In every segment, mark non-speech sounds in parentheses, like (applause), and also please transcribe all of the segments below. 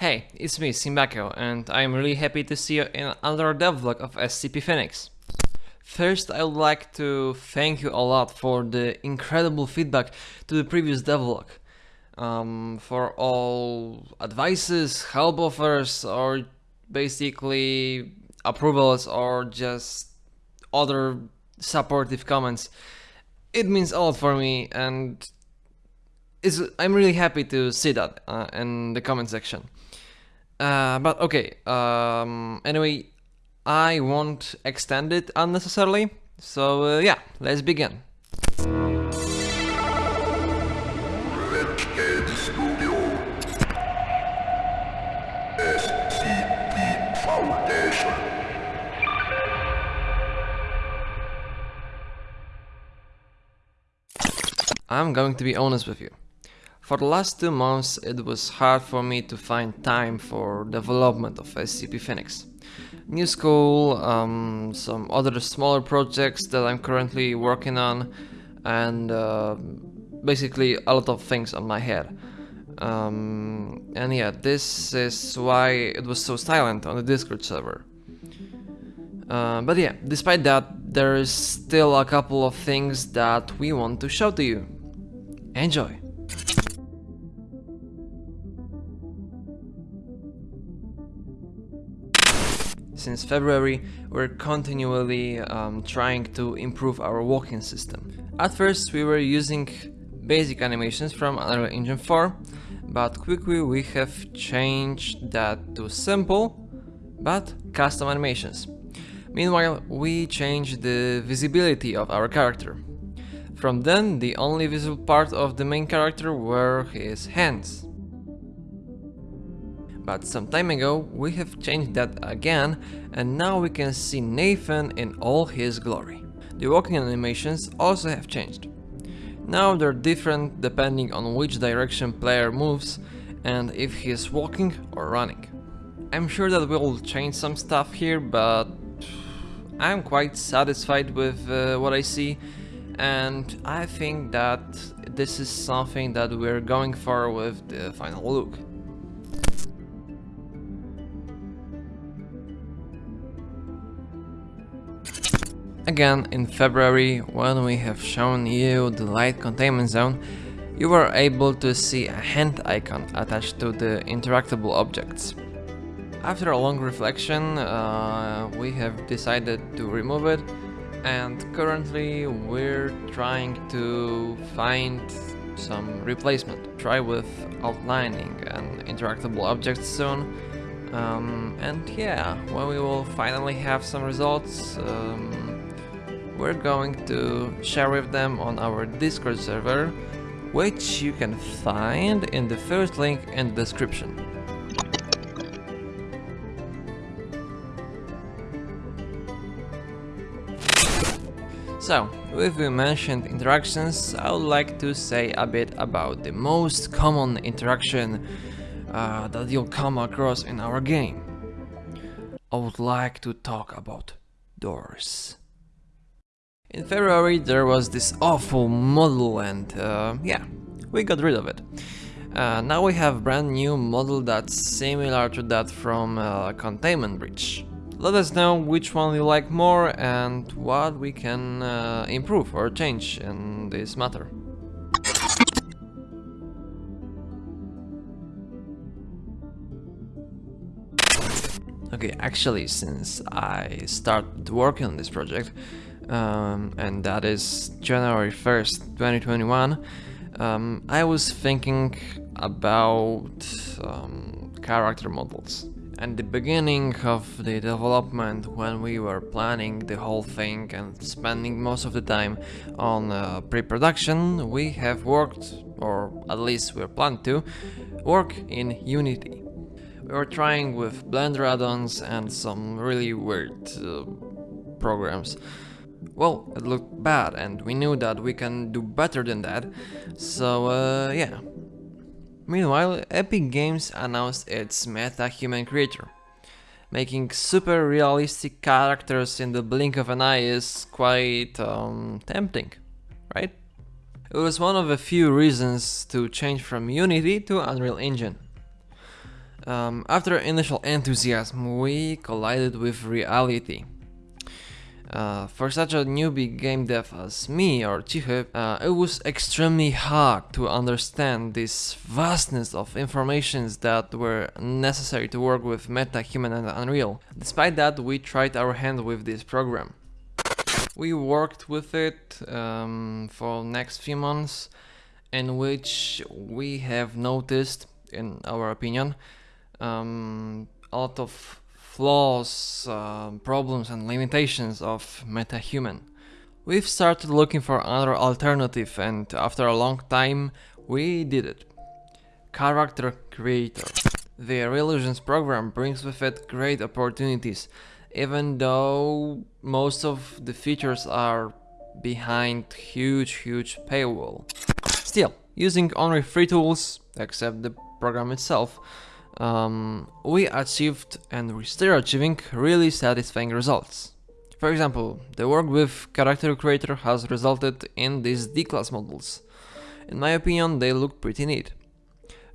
Hey, it's me, Simbako, and I'm really happy to see you in another devlog of SCP Phoenix. First, I would like to thank you a lot for the incredible feedback to the previous devlog. Um, for all advices, help offers, or basically approvals, or just other supportive comments. It means a lot for me, and I'm really happy to see that uh, in the comment section. Uh, but okay, um, anyway, I won't extend it unnecessarily, so uh, yeah, let's begin. Red Ed Studio. SCP Foundation. I'm going to be honest with you. For the last two months it was hard for me to find time for development of SCP Phoenix. New school, um, some other smaller projects that I'm currently working on and uh, basically a lot of things on my head. Um, and yeah, this is why it was so silent on the Discord server. Uh, but yeah, despite that, there is still a couple of things that we want to show to you. Enjoy! Since February, we're continually um, trying to improve our walking system. At first we were using basic animations from Unreal Engine 4, but quickly we have changed that to simple, but custom animations. Meanwhile, we changed the visibility of our character. From then, the only visible part of the main character were his hands. But some time ago we have changed that again and now we can see Nathan in all his glory. The walking animations also have changed. Now they're different depending on which direction player moves and if he's walking or running. I'm sure that we'll change some stuff here but I'm quite satisfied with uh, what I see and I think that this is something that we're going for with the final look. Again, in February, when we have shown you the light containment zone, you were able to see a hand icon attached to the interactable objects. After a long reflection, uh, we have decided to remove it and currently we're trying to find some replacement. Try with outlining and interactable objects soon. Um, and yeah, when we will finally have some results, um, we're going to share with them on our Discord server, which you can find in the first link in the description. So, with we mentioned interactions, I would like to say a bit about the most common interaction uh, that you'll come across in our game. I would like to talk about doors. In February there was this awful model and uh, yeah, we got rid of it. Uh, now we have brand new model that's similar to that from uh, Containment Breach. Let us know which one you like more and what we can uh, improve or change in this matter. Okay, actually, since I started working on this project, um, and that is January 1st, 2021, um, I was thinking about um, character models. And the beginning of the development, when we were planning the whole thing and spending most of the time on uh, pre-production, we have worked, or at least we're planned to, work in Unity. We were trying with Blender add-ons and some really weird uh, programs. Well, it looked bad and we knew that we can do better than that, so uh, yeah. Meanwhile, Epic Games announced its MetaHuman creator. Making super realistic characters in the blink of an eye is quite um, tempting, right? It was one of a few reasons to change from Unity to Unreal Engine. Um, after initial enthusiasm, we collided with reality. Uh, for such a newbie game dev as me or Cichy, uh, it was extremely hard to understand this vastness of informations that were necessary to work with MetaHuman and Unreal. Despite that, we tried our hand with this program. We worked with it um, for next few months, in which we have noticed, in our opinion, um, a lot of flaws, uh, problems and limitations of MetaHuman. We've started looking for another alternative and after a long time we did it. Character Creator. The Reallusion's program brings with it great opportunities, even though most of the features are behind huge huge paywall. Still, using only free tools, except the program itself, um, we achieved and we're still achieving really satisfying results. For example, the work with Character Creator has resulted in these D-class models. In my opinion, they look pretty neat.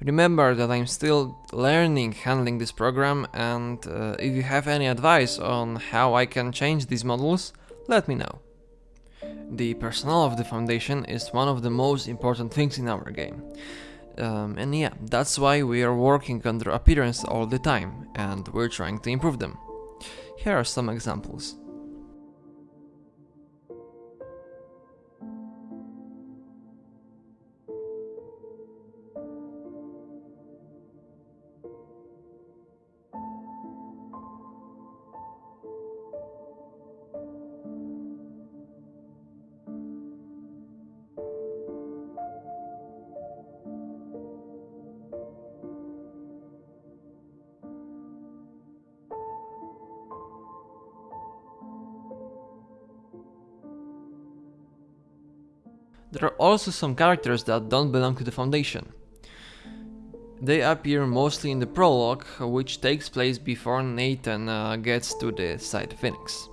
Remember that I'm still learning handling this program and uh, if you have any advice on how I can change these models, let me know. The personnel of the Foundation is one of the most important things in our game. Um, and yeah, that's why we are working on their appearance all the time, and we're trying to improve them. Here are some examples. There are also some characters that don't belong to the Foundation. They appear mostly in the prologue, which takes place before Nathan uh, gets to the site Phoenix.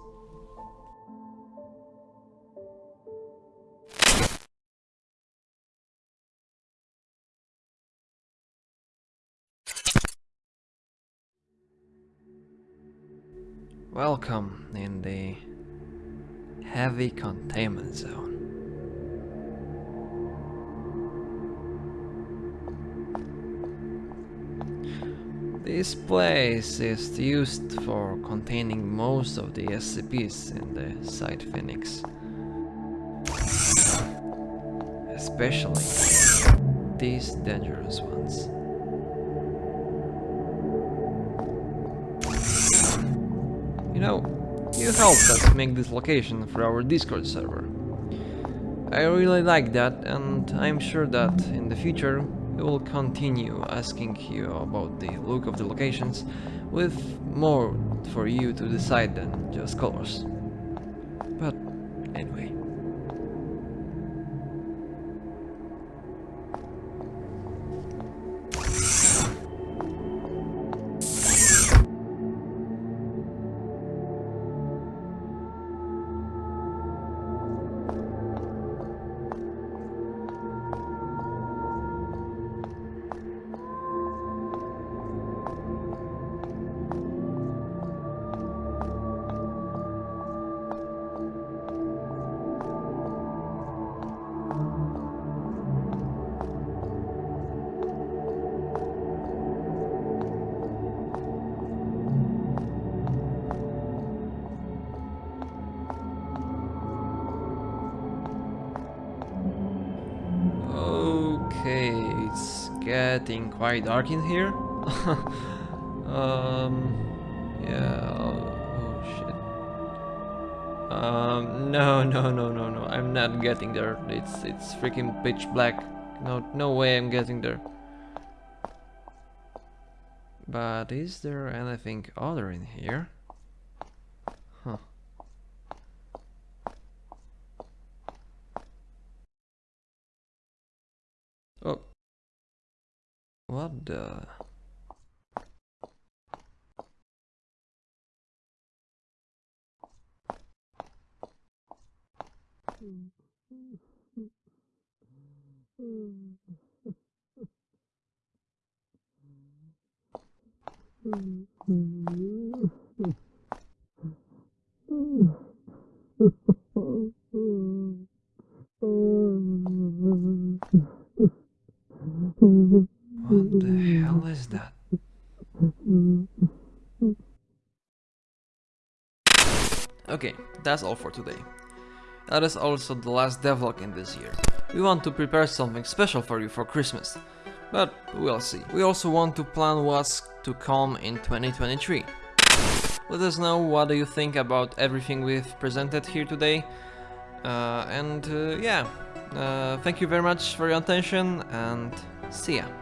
Welcome in the heavy containment zone. This place is used for containing most of the SCPs in the Site Phoenix. Especially these dangerous ones. You know, you helped us make this location for our Discord server. I really like that and I'm sure that in the future we will continue asking you about the look of the locations with more for you to decide than just colors. But anyway. Okay, it's getting quite dark in here. (laughs) um, yeah. Oh, oh shit. Um, no, no, no, no, no. I'm not getting there. It's it's freaking pitch black. No, no way I'm getting there. But is there anything other in here? What the? What the hell is that? Okay, that's all for today. That is also the last devlog in this year. We want to prepare something special for you for Christmas, but we'll see. We also want to plan what's to come in 2023. Let us know what do you think about everything we've presented here today. Uh, and uh, yeah, uh, thank you very much for your attention and see ya.